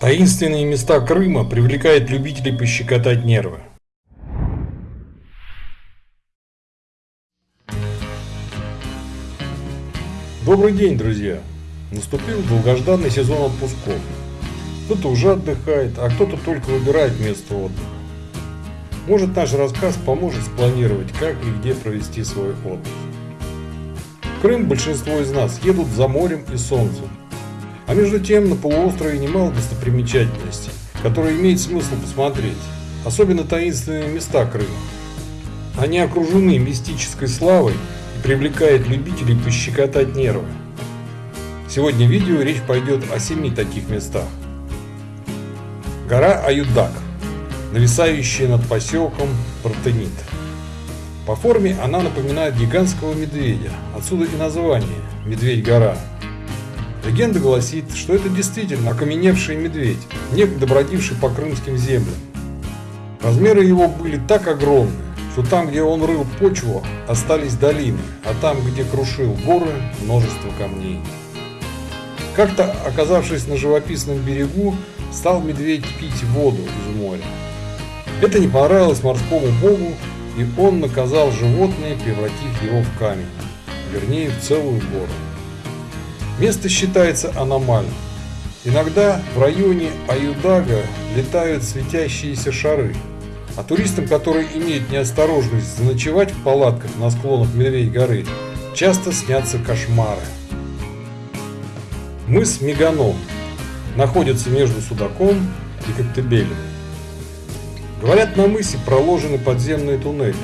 Таинственные места Крыма привлекают любителей пощекотать нервы. Добрый день, друзья! Наступил долгожданный сезон отпусков. Кто-то уже отдыхает, а кто-то только выбирает место отдыха. Может наш рассказ поможет спланировать, как и где провести свой отдых. В Крым большинство из нас едут за морем и солнцем, а между тем на полуострове немало достопримечательностей, которые имеет смысл посмотреть, особенно таинственные места Крыма. Они окружены мистической славой и привлекают любителей пощекотать нервы. Сегодня в видео речь пойдет о семи таких местах. Гора Аюдак, нависающая над поселком Протенит. По форме она напоминает гигантского медведя, отсюда и название «Медведь-гора». Легенда гласит, что это действительно окаменевший медведь, некогда бродивший по крымским землям. Размеры его были так огромны, что там, где он рыл почву, остались долины, а там, где крушил горы, множество камней. Как-то, оказавшись на живописном берегу, стал медведь пить воду из моря. Это не понравилось морскому богу, и он наказал животное, превратив его в камень, вернее в целую гору. Место считается аномальным. Иногда в районе Аюдага летают светящиеся шары, а туристам, которые имеют неосторожность заночевать в палатках на склонах Медведь горы, часто снятся кошмары. Мыс Меганом находится между Судаком и Коктебелем. Говорят, на мысе проложены подземные туннели,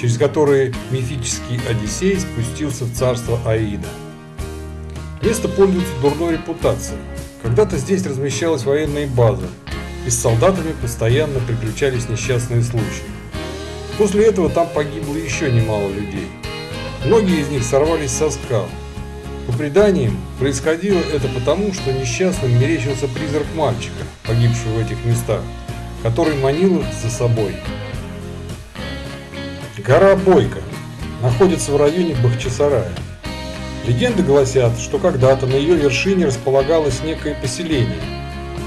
через которые мифический Одиссей спустился в царство Аида. Место пользуется дурной репутацией. Когда-то здесь размещалась военная база, и с солдатами постоянно приключались несчастные случаи. После этого там погибло еще немало людей. Многие из них сорвались со скал. По преданиям, происходило это потому, что несчастным мерещился призрак мальчика, погибшего в этих местах, который манил их за собой. Гора Бойко находится в районе Бахчисарая. Легенды гласят, что когда-то на ее вершине располагалось некое поселение,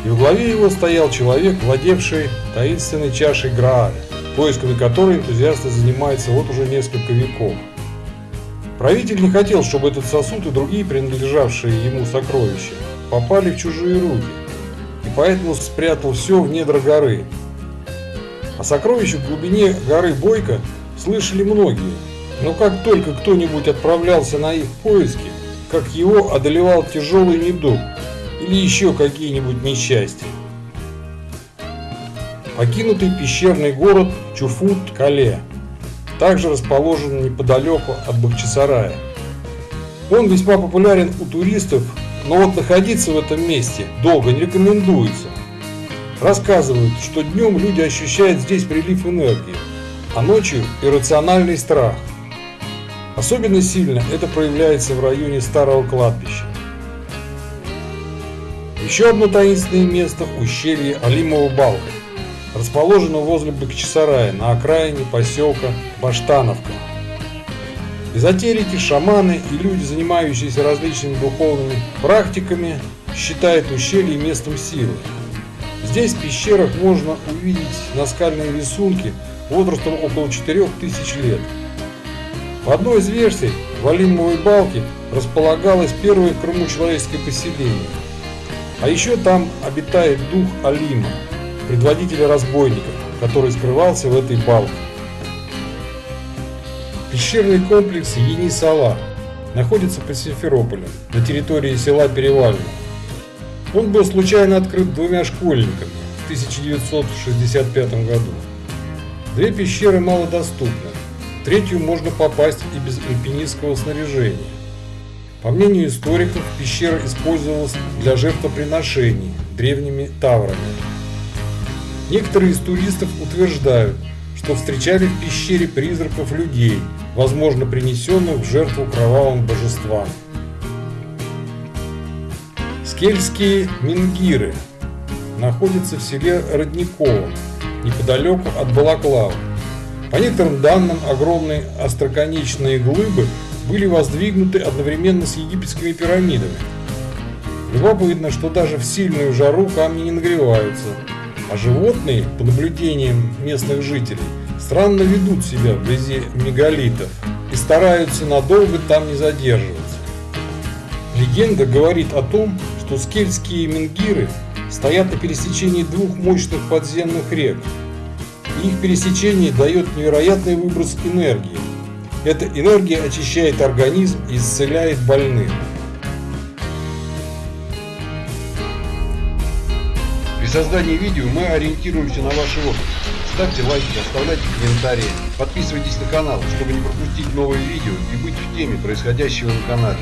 и в главе его стоял человек, владевший таинственной чашей Грааля, поисками которой энтузиасты занимаются вот уже несколько веков. Правитель не хотел, чтобы этот сосуд и другие принадлежавшие ему сокровища попали в чужие руки, и поэтому спрятал все в недра горы. О сокровищах в глубине горы Бойко слышали многие, но как только кто-нибудь отправлялся на их поиски, как его одолевал тяжелый недуг или еще какие-нибудь несчастья. Покинутый пещерный город Чуфут-Кале также расположен неподалеку от Бахчисарая. Он весьма популярен у туристов, но вот находиться в этом месте долго не рекомендуется. Рассказывают, что днем люди ощущают здесь прилив энергии, а ночью иррациональный страх – Особенно сильно это проявляется в районе старого кладбища. Еще одно таинственное место – ущелье Алимова Балка, расположено возле Бакчисарая на окраине поселка Баштановка. Эзотерики, шаманы и люди, занимающиеся различными духовными практиками, считают ущелье местом силы. Здесь в пещерах можно увидеть наскальные рисунки возрастом около 4000 лет – в одной из версий в Алимовой балке располагалось первое в Крыму человеческое поселение. А еще там обитает дух Алима, предводителя разбойников, который скрывался в этой балке. Пещерный комплекс Енисала находится под Симферополем, на территории села Перевально. Он был случайно открыт двумя школьниками в 1965 году. Две пещеры малодоступны, третью можно попасть и без альпинистского снаряжения. По мнению историков, пещера использовалась для жертвоприношений древними таврами. Некоторые из туристов утверждают, что встречали в пещере призраков людей, возможно принесенных в жертву кровавым божествам. Скельские Мингиры находятся в селе Родниково, неподалеку от Балаклавы. По некоторым данным, огромные остроконечные глыбы были воздвигнуты одновременно с египетскими пирамидами. Любопытно, что даже в сильную жару камни не нагреваются, а животные, по наблюдениям местных жителей, странно ведут себя вблизи мегалитов и стараются надолго там не задерживаться. Легенда говорит о том, что скельские менгиры стоят на пересечении двух мощных подземных рек. Их пересечение дает невероятный выброс энергии. Эта энергия очищает организм и исцеляет больных. При создании видео мы ориентируемся на ваши опыт. Ставьте лайки, оставляйте комментарии, подписывайтесь на канал, чтобы не пропустить новые видео и быть в теме происходящего на канале.